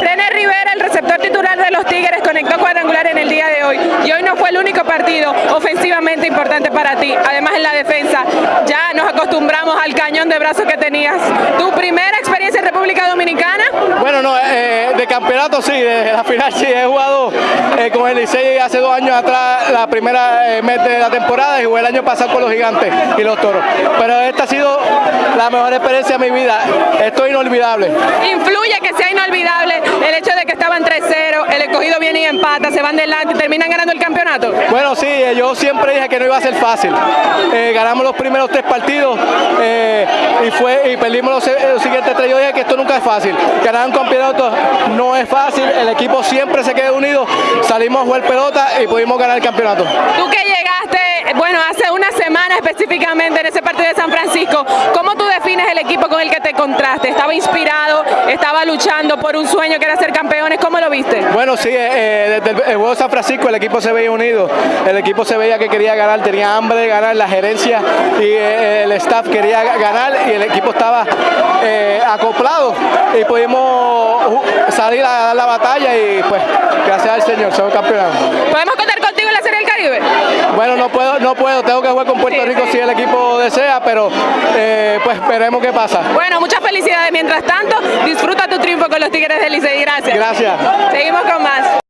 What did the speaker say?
René Rivera, el receptor titular de los Tigres, conectó cuadrangular en el día de hoy. Y hoy no fue el único partido ofensivamente importante para ti. Además en la defensa, ya nos acostumbramos al cañón de brazos que tenías. ¿Tu primera experiencia en República Dominicana? Bueno, no, eh, de campeonato sí, de la final sí, he jugado eh, con el Licey hace dos años atrás, la primera eh, de la temporada y jugué el año pasado con los gigantes y los toros. Pero esta ha sido la mejor experiencia de mi vida, esto es inolvidable. ¿Influye que sea inolvidable el hecho de que estaban 3-0, el escogido viene y empata, se van delante y terminan ganando el campeonato? Bueno, sí, eh, yo siempre dije que no iba a ser fácil. Eh, ganamos los primeros tres partidos eh, y, fue, y perdimos los, los siguientes tres. Yo dije que esto nunca es fácil. Ganar un campeonato no es fácil, el equipo siempre se queda unido, salimos a jugar pelota y pudimos ganar el campeonato. Tú que llegaste, bueno, hace una semana específicamente en ese partido de San Francisco, ¿cómo tú defines el equipo con el que te encontraste? ¿Estaba inspirado? ¿Estaba luchando por un sueño que era ser campeones? ¿Cómo lo viste? Bueno, sí, eh, desde el, el juego de San Francisco el equipo se veía unido, el equipo se veía que quería ganar, tenía hambre de ganar, la gerencia y eh, el staff quería ganar y el equipo estaba eh, acoplado y pudimos salir a dar la batalla y pues gracias al Señor somos campeones. ¿Podemos contar contigo en la Serie del Caribe? Bueno, no puedo, no puedo, tengo que jugar con Puerto Rico si el equipo desea, pero eh, pues veremos qué pasa. Bueno, muchas felicidades. Mientras tanto, disfruta tu triunfo con los Tigres del Licey. Gracias. Gracias. Seguimos con más.